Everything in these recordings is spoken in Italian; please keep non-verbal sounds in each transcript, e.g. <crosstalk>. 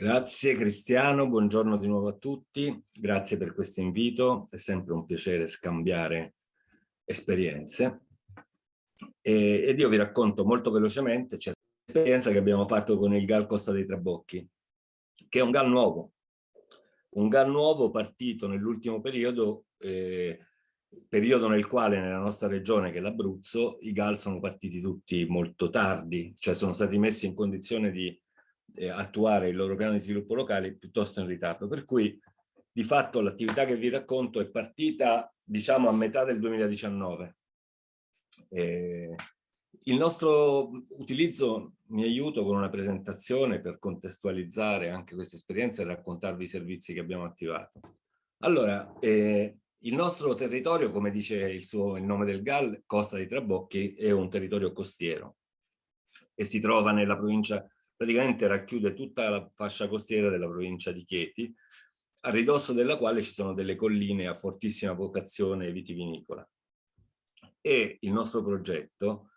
Grazie Cristiano, buongiorno di nuovo a tutti, grazie per questo invito, è sempre un piacere scambiare esperienze. E, ed io vi racconto molto velocemente c'è l'esperienza che abbiamo fatto con il GAL Costa dei Trabocchi, che è un GAL nuovo, un GAL nuovo partito nell'ultimo periodo, eh, periodo nel quale nella nostra regione che è l'Abruzzo i GAL sono partiti tutti molto tardi, cioè sono stati messi in condizione di eh, attuare il loro piano di sviluppo locale piuttosto in ritardo. Per cui di fatto l'attività che vi racconto è partita diciamo a metà del 2019. Eh, il nostro utilizzo mi aiuto con una presentazione per contestualizzare anche questa esperienza e raccontarvi i servizi che abbiamo attivato. Allora, eh, il nostro territorio, come dice il, suo, il nome del GAL, Costa dei Trabocchi, è un territorio costiero e si trova nella provincia praticamente racchiude tutta la fascia costiera della provincia di Chieti, a ridosso della quale ci sono delle colline a fortissima vocazione vitivinicola. E il nostro progetto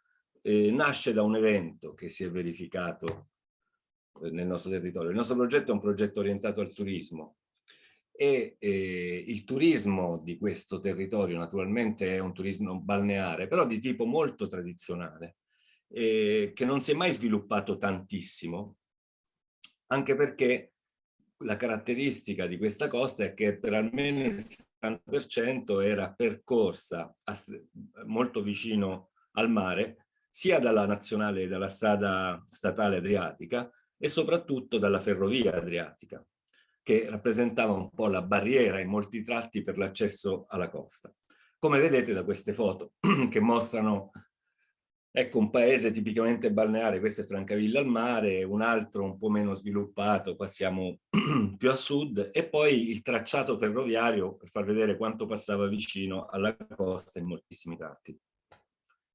eh, nasce da un evento che si è verificato eh, nel nostro territorio. Il nostro progetto è un progetto orientato al turismo e eh, il turismo di questo territorio naturalmente è un turismo balneare, però di tipo molto tradizionale eh, che non si è mai sviluppato tantissimo, anche perché la caratteristica di questa costa è che per almeno il 70% era percorsa molto vicino al mare, sia dalla nazionale, dalla strada statale adriatica e soprattutto dalla ferrovia adriatica, che rappresentava un po' la barriera in molti tratti per l'accesso alla costa. Come vedete da queste foto <clears throat> che mostrano Ecco un paese tipicamente balneare, questo è Francavilla al mare, un altro un po' meno sviluppato, qua siamo <clears throat> più a sud, e poi il tracciato ferroviario per far vedere quanto passava vicino alla costa in moltissimi tratti.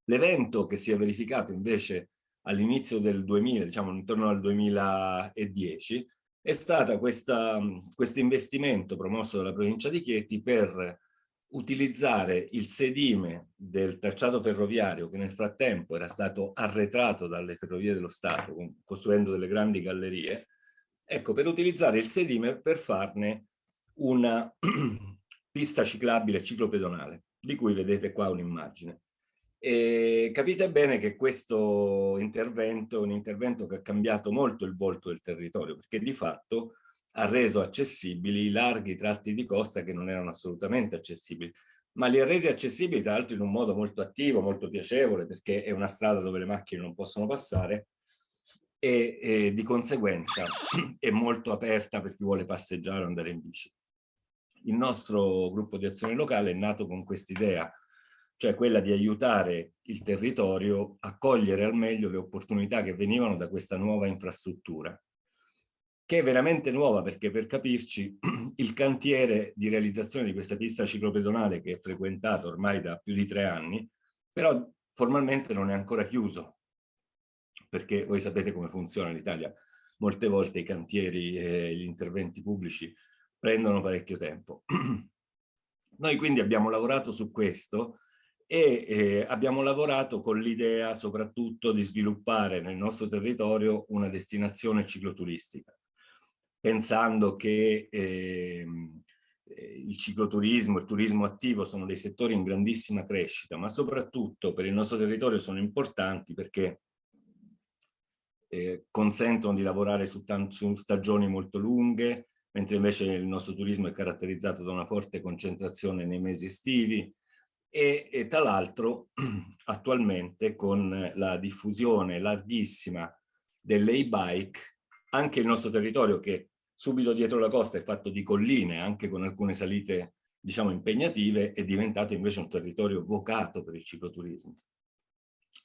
L'evento che si è verificato invece all'inizio del 2000, diciamo intorno al 2010, è stato questo investimento promosso dalla provincia di Chieti per utilizzare il sedime del tracciato ferroviario che nel frattempo era stato arretrato dalle ferrovie dello Stato costruendo delle grandi gallerie, ecco per utilizzare il sedime per farne una <clears throat> pista ciclabile ciclopedonale di cui vedete qua un'immagine. Capite bene che questo intervento è un intervento che ha cambiato molto il volto del territorio perché di fatto ha reso accessibili larghi tratti di costa che non erano assolutamente accessibili, ma li ha resi accessibili tra l'altro in un modo molto attivo, molto piacevole, perché è una strada dove le macchine non possono passare e, e di conseguenza <clears throat> è molto aperta per chi vuole passeggiare o andare in bici. Il nostro gruppo di azione locale è nato con quest'idea, cioè quella di aiutare il territorio a cogliere al meglio le opportunità che venivano da questa nuova infrastruttura che è veramente nuova perché per capirci <clears throat> il cantiere di realizzazione di questa pista ciclopedonale che è frequentato ormai da più di tre anni, però formalmente non è ancora chiuso, perché voi sapete come funziona in Italia, molte volte i cantieri e gli interventi pubblici prendono parecchio tempo. <clears throat> Noi quindi abbiamo lavorato su questo e eh, abbiamo lavorato con l'idea soprattutto di sviluppare nel nostro territorio una destinazione cicloturistica pensando che ehm, eh, il cicloturismo, il turismo attivo sono dei settori in grandissima crescita, ma soprattutto per il nostro territorio sono importanti perché eh, consentono di lavorare su, su stagioni molto lunghe, mentre invece il nostro turismo è caratterizzato da una forte concentrazione nei mesi estivi e, e tra l'altro <clears throat> attualmente con la diffusione larghissima delle e-bike anche il nostro territorio che subito dietro la costa è fatto di colline, anche con alcune salite diciamo impegnative, è diventato invece un territorio vocato per il cicloturismo.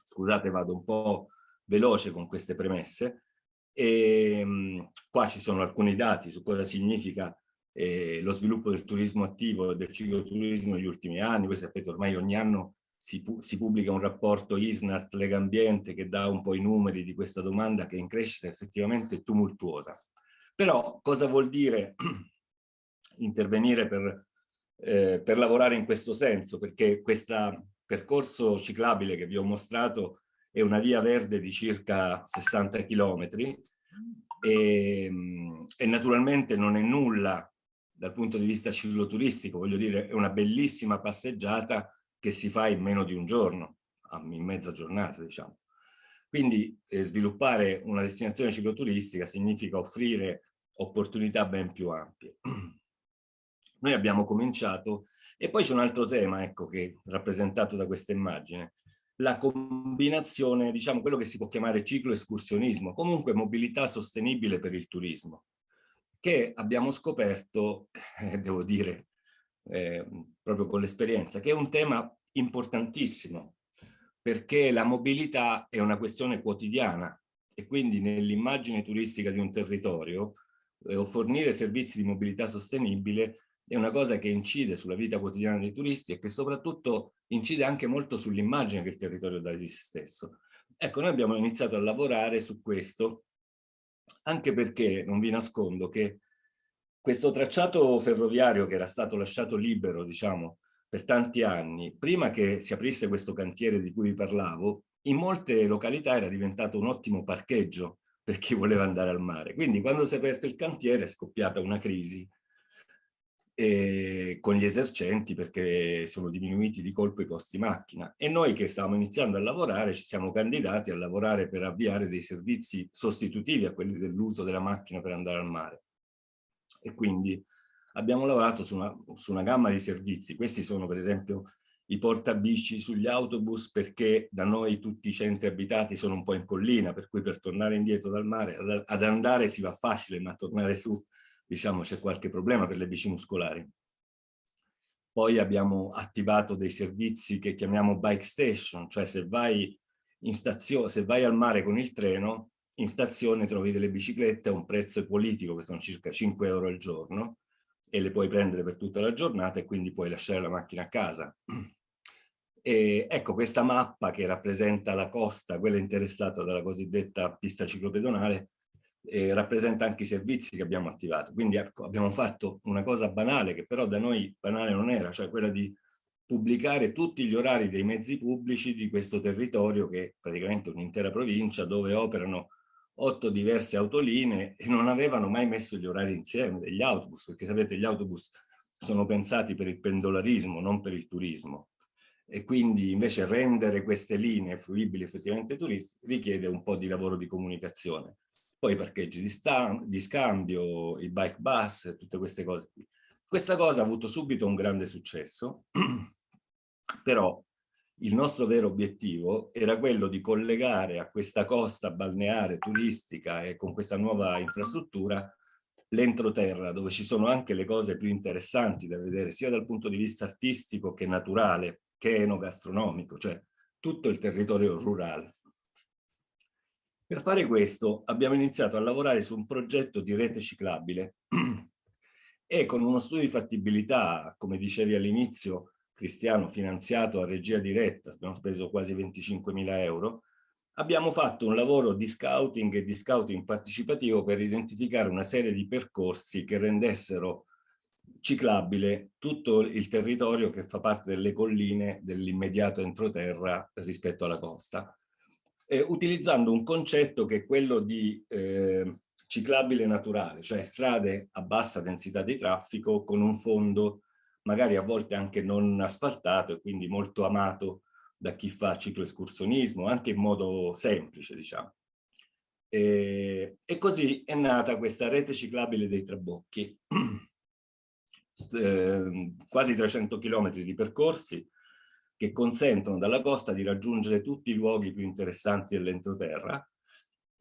Scusate, vado un po' veloce con queste premesse. E, ehm, qua ci sono alcuni dati su cosa significa eh, lo sviluppo del turismo attivo e del cicloturismo negli ultimi anni. Voi sapete ormai ogni anno si, pu si pubblica un rapporto ISNART Lega Ambiente che dà un po' i numeri di questa domanda che è in crescita effettivamente tumultuosa. Però cosa vuol dire <clears throat> intervenire per, eh, per lavorare in questo senso? Perché questo percorso ciclabile che vi ho mostrato è una via verde di circa 60 chilometri e, e naturalmente non è nulla dal punto di vista cicloturistico, voglio dire, è una bellissima passeggiata che si fa in meno di un giorno, in mezza giornata, diciamo. Quindi eh, sviluppare una destinazione cicloturistica significa offrire opportunità ben più ampie. <clears throat> Noi abbiamo cominciato, e poi c'è un altro tema, ecco, che rappresentato da questa immagine, la combinazione, diciamo, quello che si può chiamare ciclo escursionismo, comunque mobilità sostenibile per il turismo, che abbiamo scoperto, <laughs> eh, devo dire, eh, proprio con l'esperienza, che è un tema importantissimo, perché la mobilità è una questione quotidiana e quindi nell'immagine turistica di un territorio eh, fornire servizi di mobilità sostenibile è una cosa che incide sulla vita quotidiana dei turisti e che soprattutto incide anche molto sull'immagine che il territorio dà di se stesso. Ecco, noi abbiamo iniziato a lavorare su questo, anche perché non vi nascondo che questo tracciato ferroviario che era stato lasciato libero, diciamo, per tanti anni, prima che si aprisse questo cantiere di cui vi parlavo, in molte località era diventato un ottimo parcheggio per chi voleva andare al mare. Quindi quando si è aperto il cantiere è scoppiata una crisi eh, con gli esercenti perché sono diminuiti di colpo i costi macchina e noi che stavamo iniziando a lavorare ci siamo candidati a lavorare per avviare dei servizi sostitutivi a quelli dell'uso della macchina per andare al mare e quindi abbiamo lavorato su una, su una gamma di servizi questi sono per esempio i portabici sugli autobus perché da noi tutti i centri abitati sono un po' in collina per cui per tornare indietro dal mare ad, ad andare si va facile ma tornare su diciamo c'è qualche problema per le bici muscolari. Poi abbiamo attivato dei servizi che chiamiamo bike station, cioè se vai, in stazione, se vai al mare con il treno, in stazione trovi delle biciclette a un prezzo politico che sono circa 5 euro al giorno e le puoi prendere per tutta la giornata e quindi puoi lasciare la macchina a casa. E ecco questa mappa che rappresenta la costa, quella interessata dalla cosiddetta pista ciclopedonale, eh, rappresenta anche i servizi che abbiamo attivato. Quindi ecco, abbiamo fatto una cosa banale che però da noi banale non era, cioè quella di pubblicare tutti gli orari dei mezzi pubblici di questo territorio che è praticamente un'intera provincia dove operano otto diverse autolinee e non avevano mai messo gli orari insieme degli autobus, perché sapete gli autobus sono pensati per il pendolarismo, non per il turismo. E quindi invece rendere queste linee fruibili effettivamente turisti richiede un po' di lavoro di comunicazione poi i parcheggi di, di scambio, i bike bus, tutte queste cose qui. Questa cosa ha avuto subito un grande successo, <clears throat> però il nostro vero obiettivo era quello di collegare a questa costa balneare turistica e con questa nuova infrastruttura l'entroterra, dove ci sono anche le cose più interessanti da vedere, sia dal punto di vista artistico che naturale, che enogastronomico, cioè tutto il territorio rurale. Per fare questo abbiamo iniziato a lavorare su un progetto di rete ciclabile <clears throat> e con uno studio di fattibilità, come dicevi all'inizio, Cristiano, finanziato a regia diretta, abbiamo speso quasi 25.000 euro, abbiamo fatto un lavoro di scouting e di scouting partecipativo per identificare una serie di percorsi che rendessero ciclabile tutto il territorio che fa parte delle colline dell'immediato entroterra rispetto alla costa. Eh, utilizzando un concetto che è quello di eh, ciclabile naturale, cioè strade a bassa densità di traffico con un fondo magari a volte anche non asfaltato e quindi molto amato da chi fa cicloescursionismo, anche in modo semplice, diciamo. E, e così è nata questa rete ciclabile dei Trabocchi, <clears throat> eh, quasi 300 km di percorsi, che consentono dalla costa di raggiungere tutti i luoghi più interessanti dell'entroterra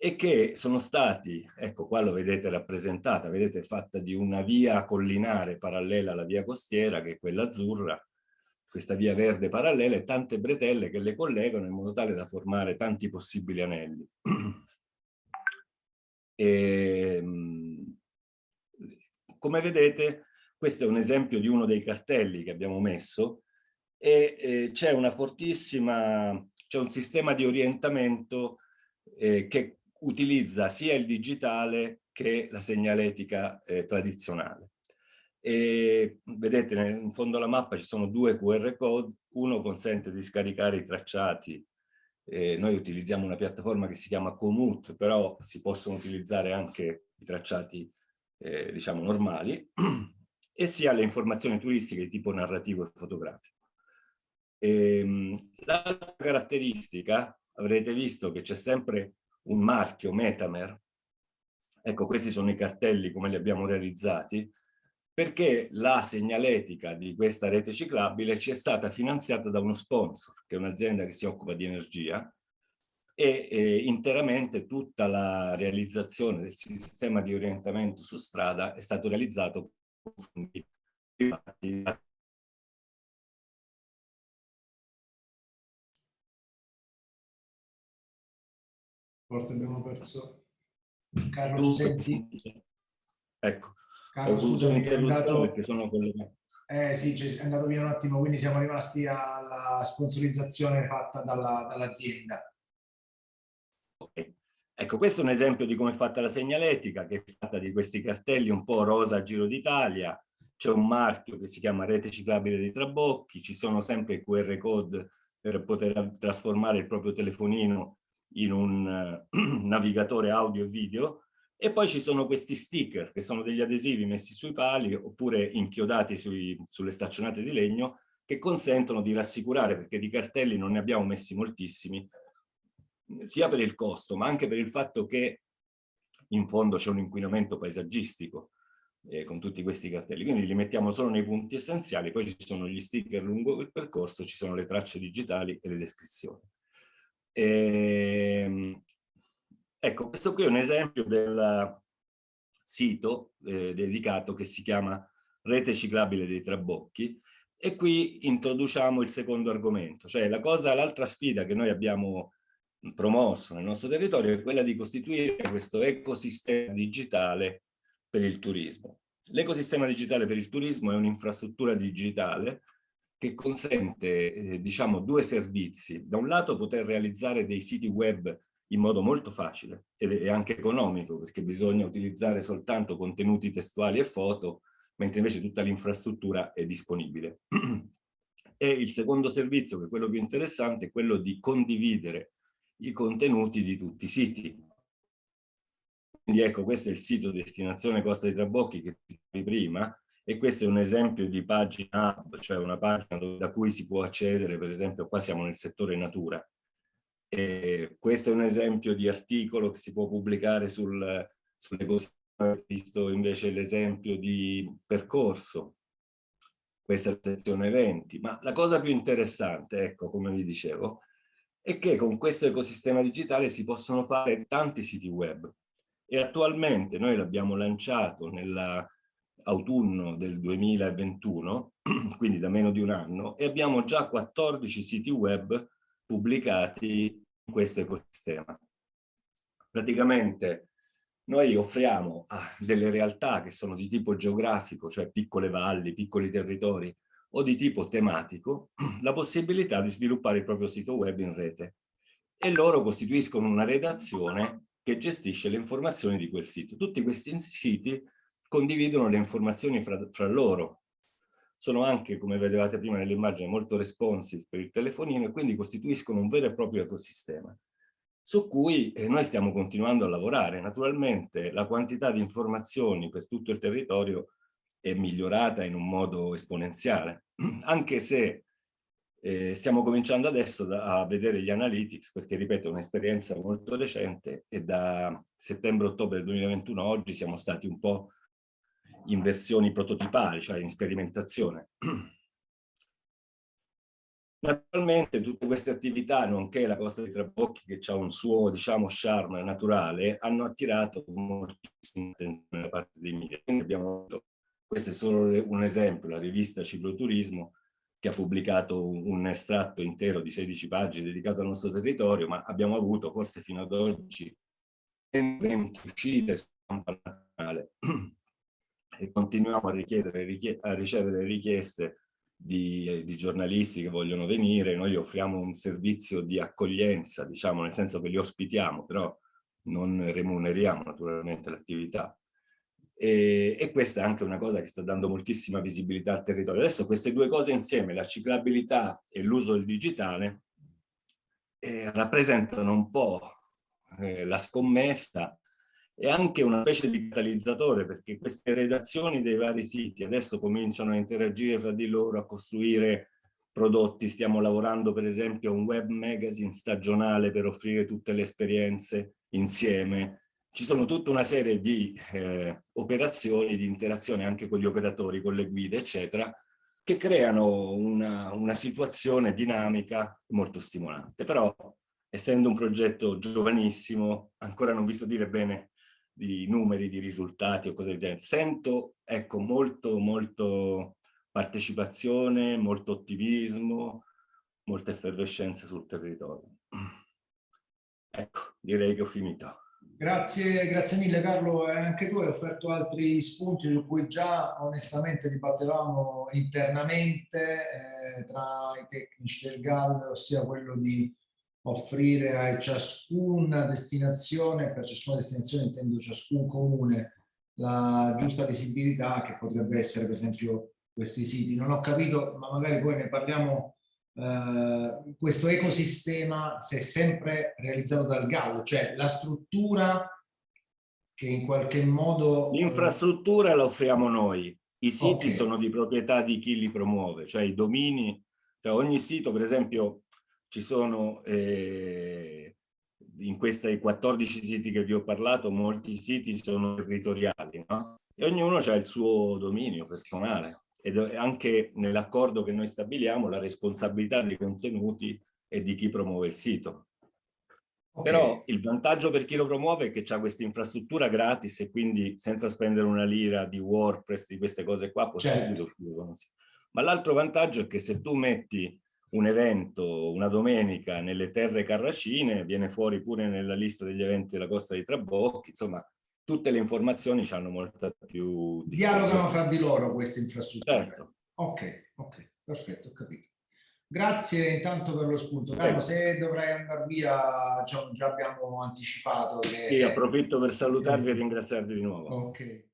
e che sono stati, ecco qua lo vedete rappresentata, vedete fatta di una via collinare parallela alla via costiera che è quella azzurra, questa via verde parallela e tante bretelle che le collegano in modo tale da formare tanti possibili anelli. E, <clears throat> ehm, come vedete questo è un esempio di uno dei cartelli che abbiamo messo e eh, c'è una fortissima, c'è un sistema di orientamento eh, che utilizza sia il digitale che la segnaletica eh, tradizionale. E vedete in fondo alla mappa ci sono due QR code, uno consente di scaricare i tracciati Eh, noi utilizziamo una piattaforma che si chiama Komoot, però si possono utilizzare anche i tracciati, eh, diciamo, normali, e sia le informazioni turistiche di tipo narrativo e fotografico. Ehm, L'altra caratteristica, avrete visto che c'è sempre un marchio Metamer, ecco questi sono i cartelli come li abbiamo realizzati, perché la segnaletica di questa rete ciclabile ci è stata finanziata da uno sponsor, che è un'azienda che si occupa di energia, e eh, interamente tutta la realizzazione del sistema di orientamento su strada è stato realizzato con fondi privati Forse abbiamo perso Carlo, senti? Ecco, Carlo, ho avuto un'interruzione perché sono collegato. Eh sì, è andato via un attimo, quindi siamo rimasti alla sponsorizzazione fatta dall'azienda. Dall okay. Ecco, questo è un esempio di come è fatta la segnaletica, che è fatta di questi cartelli un po' rosa a giro d'Italia, c'è un marchio che si chiama Rete Ciclabile dei Trabocchi, ci sono sempre QR code per poter trasformare il proprio telefonino in un uh, <clears throat> navigatore audio e video e poi ci sono questi sticker che sono degli adesivi messi sui pali oppure inchiodati sui, sulle staccionate di legno che consentono di rassicurare perché di cartelli non ne abbiamo messi moltissimi sia per il costo ma anche per il fatto che in fondo c'è un inquinamento paesaggistico eh, con tutti questi cartelli. Quindi li mettiamo solo nei punti essenziali poi ci sono gli sticker lungo il percorso ci sono le tracce digitali e le descrizioni e, ehm, ecco, questo qui è un esempio del sito eh, dedicato che si chiama Rete Ciclabile dei Trabocchi e qui introduciamo il secondo argomento, cioè la cosa, l'altra sfida che noi abbiamo promosso nel nostro territorio è quella di costituire questo ecosistema digitale per il turismo. L'ecosistema digitale per il turismo è un'infrastruttura digitale che consente, eh, diciamo, due servizi. Da un lato poter realizzare dei siti web in modo molto facile ed è anche economico perché bisogna utilizzare soltanto contenuti testuali e foto, mentre invece tutta l'infrastruttura è disponibile. e il secondo servizio, che è quello più interessante, è quello di condividere i contenuti di tutti i siti. Quindi ecco, questo è il sito destinazione Costa dei Trabocchi che prima, e questo è un esempio di pagina cioè una pagina da cui si può accedere, per esempio qua siamo nel settore natura. E questo è un esempio di articolo che si può pubblicare sul, cose, visto invece l'esempio di percorso, questa è la sezione eventi, ma la cosa più interessante, ecco come vi dicevo, è che con questo ecosistema digitale si possono fare tanti siti web. E attualmente noi l'abbiamo lanciato nella autunno del 2021, <clears throat> quindi da meno di un anno, e abbiamo già 14 siti web pubblicati in questo ecosistema. Praticamente noi offriamo a delle realtà che sono di tipo geografico, cioè piccole valli, piccoli territori, o di tipo tematico, <clears throat> la possibilità di sviluppare il proprio sito web in rete. E loro costituiscono una redazione che gestisce le informazioni di quel sito. Tutti questi siti condividono le informazioni fra, fra loro. Sono anche, come vedevate prima nell'immagine, molto responsive per il telefonino e quindi costituiscono un vero e proprio ecosistema su cui eh, noi stiamo continuando a lavorare. Naturalmente la quantità di informazioni per tutto il territorio è migliorata in un modo esponenziale, <clears throat> anche se eh, stiamo cominciando adesso da, a vedere gli analytics, perché ripeto è un'esperienza molto recente e da settembre-ottobre 2021 oggi siamo stati un po' in versioni prototipali, cioè in sperimentazione. Naturalmente tutte queste attività, nonché la Costa dei Trabocchi che ha un suo, diciamo, charme naturale, hanno attirato moltissima attenzione da parte dei media. Quindi abbiamo avuto, questo è solo un esempio, la rivista Cicloturismo, che ha pubblicato un estratto intero di 16 pagine dedicato al nostro territorio, ma abbiamo avuto forse fino ad oggi 20 uscite su stampa nazionale e continuiamo a, richiedere, a ricevere richieste di, di, giornalisti che vogliono venire, noi offriamo un servizio di accoglienza, diciamo, nel senso che li ospitiamo, però non remuneriamo naturalmente l'attività. E, e, questa è anche una cosa che sta dando moltissima visibilità al territorio. Adesso queste due cose insieme, la ciclabilità e l'uso del digitale, eh, rappresentano un po' eh, la scommessa e anche una specie di catalizzatore perché queste redazioni dei vari siti adesso cominciano a interagire fra di loro, a costruire prodotti, stiamo lavorando per esempio a un web magazine stagionale per offrire tutte le esperienze insieme. Ci sono tutta una serie di eh, operazioni, di interazione anche con gli operatori, con le guide, eccetera, che creano una, una situazione dinamica molto stimolante. Però, essendo un progetto giovanissimo, ancora non vi so dire bene di numeri, di risultati o cose del genere. Sento, ecco, molto, molto partecipazione, molto ottimismo, molta effervescenza sul territorio. <clears throat> Ecco, direi che ho finito. Grazie, grazie mille Carlo, e anche tu hai offerto altri spunti su cui già onestamente dibattevamo internamente eh, tra i tecnici del GAL, ossia quello di offrire a ciascuna destinazione, per ciascuna destinazione intendo ciascun comune, la giusta visibilità che potrebbe essere per esempio questi siti. Non ho capito, ma magari poi ne parliamo, eh, questo ecosistema si è sempre realizzato dal GAL, cioè la struttura che in qualche modo... Eh, L'infrastruttura la offriamo noi, i siti okay. sono di proprietà di chi li promuove, cioè i domini, cioè ogni sito per esempio ci sono eh, in questi 14 siti che vi ho parlato, molti siti sono territoriali, no? E ognuno ha il suo dominio personale ed anche nell'accordo che noi stabiliamo la responsabilità dei contenuti e di chi promuove il sito. Okay. Però il vantaggio per chi lo promuove è che ha questa infrastruttura gratis e quindi senza spendere una lira di WordPress, di queste cose qua, può certo. subito Ma l'altro vantaggio è che se tu metti un evento una domenica nelle terre carracine, viene fuori pure nella lista degli eventi della Costa di Trabocchi, insomma tutte le informazioni hanno molta più... Dialogano fra di loro queste infrastrutture. Certo. Ok, ok, perfetto, ho capito. Grazie intanto per lo spunto. Carlo, se dovrai andare via, già, già abbiamo anticipato che... Sì, approfitto per salutarvi e ringraziarvi di nuovo. Ok.